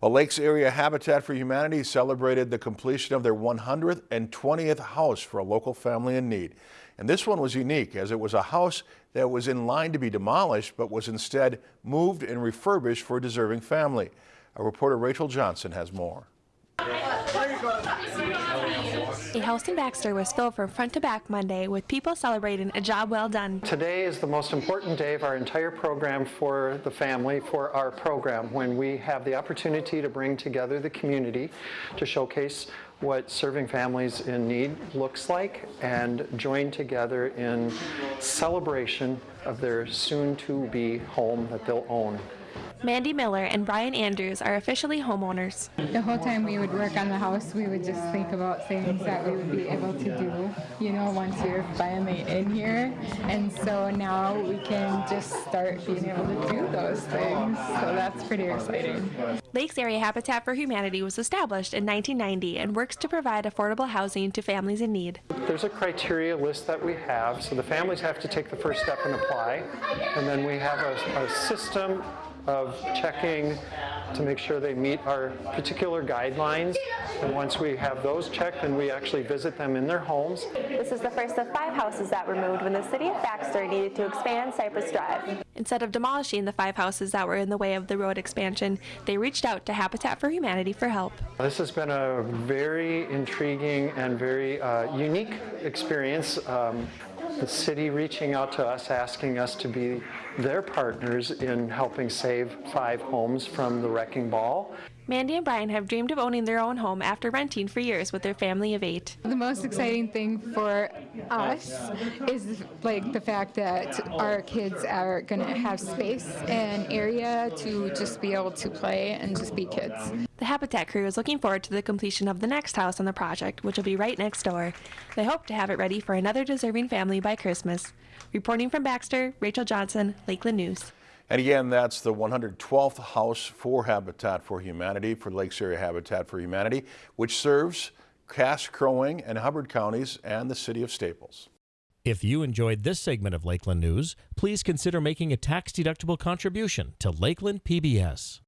Well, Lakes Area Habitat for Humanity celebrated the completion of their 120th house for a local family in need. And this one was unique as it was a house that was in line to be demolished but was instead moved and refurbished for a deserving family. Our reporter Rachel Johnson has more. A house in Baxter was filled from front to back Monday with people celebrating a job well done. Today is the most important day of our entire program for the family, for our program, when we have the opportunity to bring together the community to showcase what serving families in need looks like and join together in celebration of their soon-to-be home that they'll own. Mandy Miller and Brian Andrews are officially homeowners. The whole time we would work on the house, we would just think about things that we would be able to do, you know, once you're finally in here. And so now we can just start being able to do those things. So that's pretty exciting. Lakes Area Habitat for Humanity was established in 1990 and works to provide affordable housing to families in need. There's a criteria list that we have, so the families have to take the first step and apply. And then we have a, a system of checking to make sure they meet our particular guidelines. And once we have those checked, then we actually visit them in their homes. This is the first of five houses that were moved when the city of Baxter needed to expand Cypress Drive. Instead of demolishing the five houses that were in the way of the road expansion, they reached out to Habitat for Humanity for help. This has been a very intriguing and very uh, unique experience. Um, the city reaching out to us, asking us to be their partners in helping save five homes from the wrecking ball. Mandy and Brian have dreamed of owning their own home after renting for years with their family of eight. The most exciting thing for us is like the fact that our kids are going to have space and area to just be able to play and just be kids. The Habitat crew is looking forward to the completion of the next house on the project, which will be right next door. They hope to have it ready for another deserving family by Christmas. Reporting from Baxter, Rachel Johnson, Lakeland News. And again, that's the 112th house for Habitat for Humanity, for Lakes Area Habitat for Humanity, which serves Cass, Crow Wing, and Hubbard counties and the city of Staples. If you enjoyed this segment of Lakeland News, please consider making a tax-deductible contribution to Lakeland PBS.